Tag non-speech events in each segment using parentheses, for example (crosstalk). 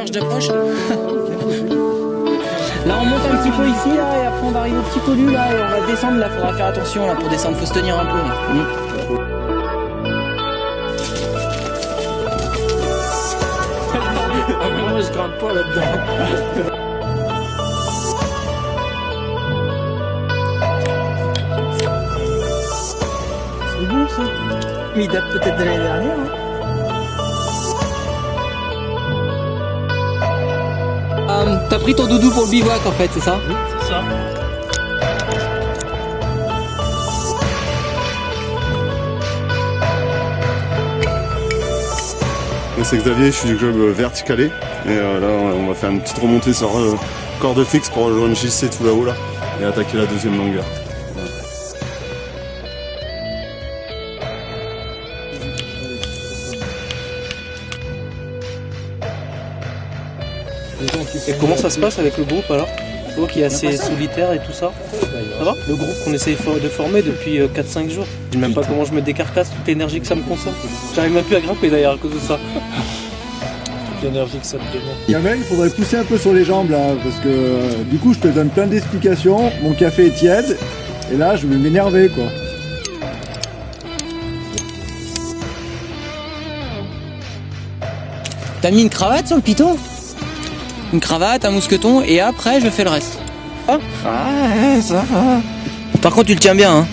marche d'approche. (laughs) là on monte un petit peu ici là et après on va arriver au petit colu là et on va descendre là, faudra faire attention là pour descendre, faut se tenir un peu là. Mm. Ah, moi je grimpe pas là-dedans. C'est bon ça Mais il date peut-être de l'année dernière. Hein. T'as pris ton doudou pour le bivouac en fait, c'est ça Oui, c'est ça. Moi c'est Xavier, je suis du club euh, verticalé. Et euh, là on va faire une petite remontée sur euh, corde fixe pour rejoindre JC tout là-haut là et attaquer la deuxième longueur. Et comment ça se passe avec le groupe alors Toi qui est assez solitaire et tout ça Ça va Le groupe qu'on essaye de former depuis 4-5 jours. Je sais même pas comment je me décarcasse, toute l'énergie que ça me consomme. J'arrive même plus à grimper d'ailleurs à cause de ça. Toute l'énergie que ça te demande. Kamel, il faudrait pousser un peu sur les jambes là, parce que euh, du coup je te donne plein d'explications, mon café est tiède, et là je vais m'énerver quoi. T'as mis une cravate sur le piton? Une cravate, un mousqueton et après je fais le reste. Ah Ouais, ça va. Par contre tu le tiens bien hein.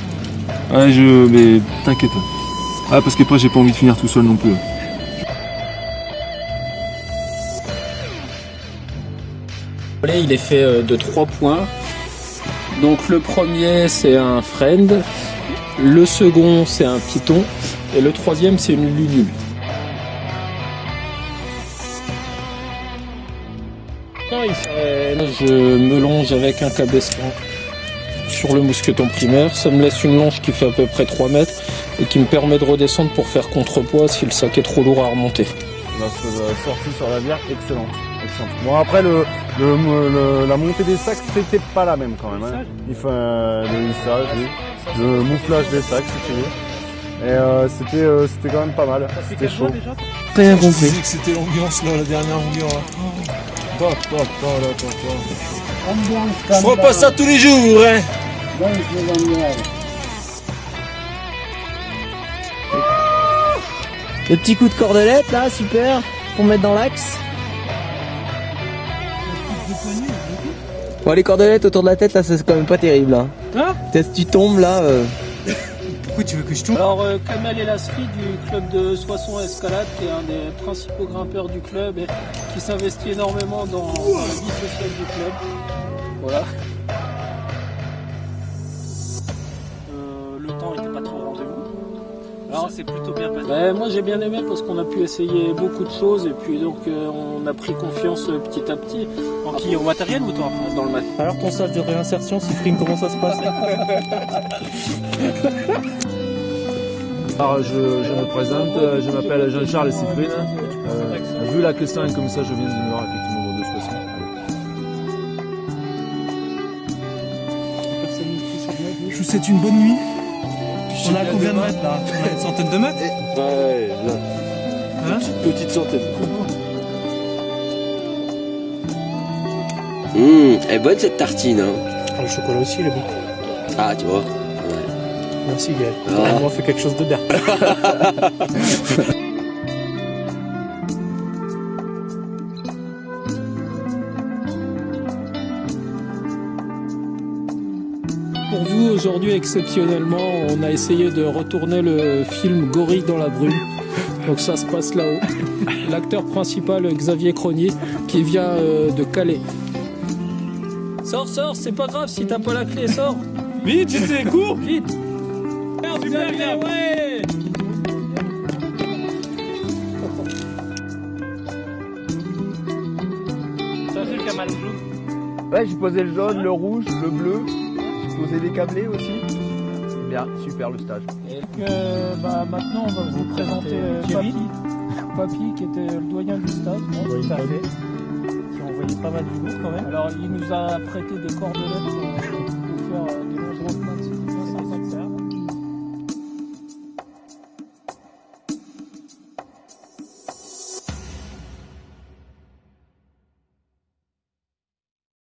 Ouais, je. Mais t'inquiète. Ah, parce qu'après, j'ai pas envie de finir tout seul non plus. volet, il est fait euh, de trois points. Donc le premier c'est un friend, le second c'est un python et le troisième c'est une lunule. Il fait- Je me longe avec un cabestan sur le mousqueton primaire. Ça me laisse une longe qui fait à peu près 3 mètres et qui me permet de redescendre pour faire contrepoids si le sac est trop lourd à remonter. La sortie sur la bière, excellente. excellente. Bon après le, le, le- la montée des sacs c'était pas la même quand même. Hein. Il faut euh, le hissage, oui. le mouflage des sacs si tu veux. Et euh, c'était euh, c'était quand même pas mal. C'était chaud. Bien compris. que c'était l'ambiance là, la dernière longueur là. Je ferai pas ça tous les jours, hein Le petit coup de cordelette là, super, pour mettre dans l'axe. Bon les cordelettes autour de la tête là c'est quand même pas terrible là. Hein? Si tu tombes là, euh, Alors, euh, Kamel Elasri du club de Soissons Escalade, qui est un des principaux grimpeurs du club et qui s'investit énormément dans, dans la vie sociale du club. Voilà. Alors, c'est plutôt bien passé. moi, j'ai bien aimé parce qu'on a pu essayer beaucoup de choses et puis donc euh, on a pris confiance euh, petit à petit. En qui Au matériel ou toi Dans le matériel? Alors ton stage de réinsertion, Cyprine, comment ça se passe? (laughs) Alors, je, je me présente, euh, je m'appelle Jean-Charles Cyprine. Euh, vu la question comme ça, je viens du Nord, effectivement, de Soissons. Je vous souhaite une bonne nuit. On a combien de mètres là On a une centaine de mètres Ouais, là. Hein petite, petite centaine. Hum, elle est bonne cette tartine, hein. Ah, Le chocolat aussi, il est bon. Ah, tu vois. Merci Gaël. Ah. On fait quelque chose de bien. (laughs) Pour vous, aujourd'hui, exceptionnellement, on a essayé de retourner le film Gorille dans la brume. Donc ça se passe là-haut. L'acteur principal, Xavier Cronier, qui vient euh, de Calais. Sors, sors, c'est pas grave si t'as pas la clé, sors. Vite, j'essaie, cours. Vite. Super bien, ouais. Ça fait le Kamal Blue. Ouais, j'ai posé le jaune, le rouge, le bleu, posé des câblés aussi. Bien, super le stage. Et que, bah, maintenant, on va vous présenter euh, Papy. Papy, (laughs) qui était le doyen du stade. Bon, tout à fait. Qui a envoyé pas mal du lourd quand même. Alors, il nous a prêté des cordelettes pour, pour faire euh, des longerons